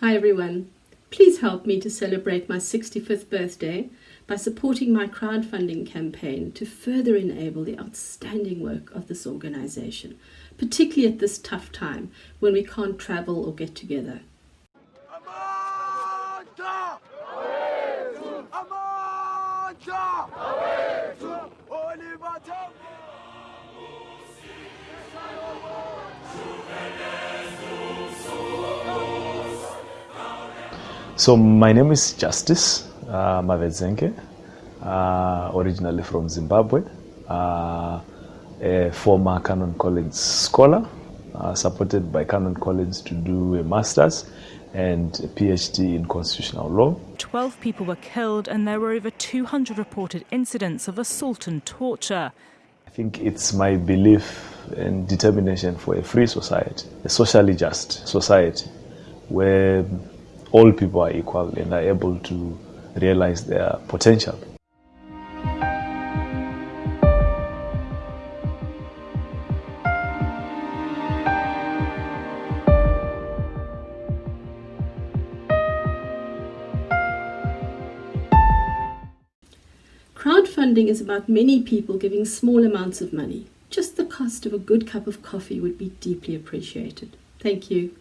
Hi everyone. Please help me to celebrate my 65th birthday by supporting my crowdfunding campaign to further enable the outstanding work of this organisation, particularly at this tough time when we can't travel or get together. Amandla! Amandla! So my name is Justice uh, Mavedzenge, uh, originally from Zimbabwe, uh, a former Canon Collins scholar, uh, supported by Canon Collins to do a master's and a PhD in constitutional law. 12 people were killed and there were over 200 reported incidents of assault and torture. I think it's my belief and determination for a free society, a socially just society, where all people are equal and are able to realize their potential. Crowdfunding is about many people giving small amounts of money. Just the cost of a good cup of coffee would be deeply appreciated. Thank you.